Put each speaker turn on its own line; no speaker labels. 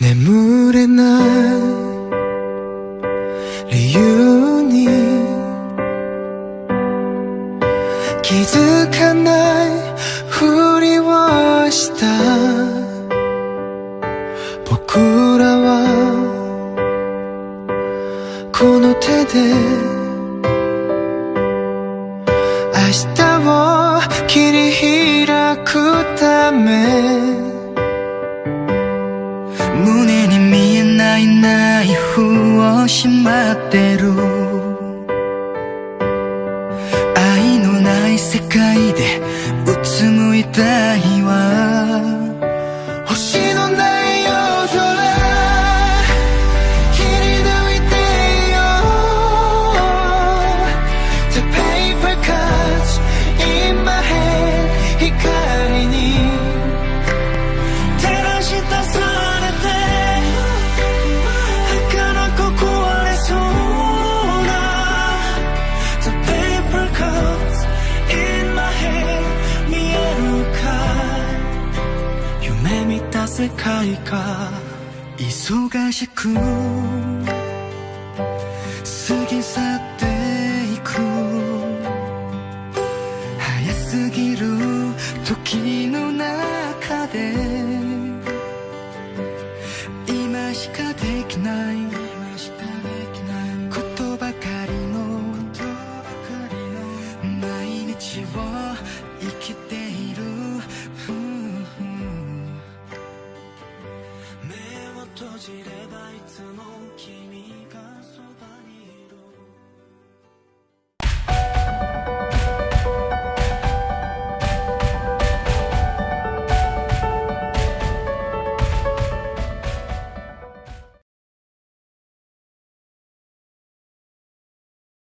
眠れない理由に気づかないふりをした僕らはこの手で明日を切り開くため
しまってる。愛のない世界でうつむいたいわ
世界か
忙しく過ぎ去っていく早すぎる時の中で今しかできない
知ればいつも君が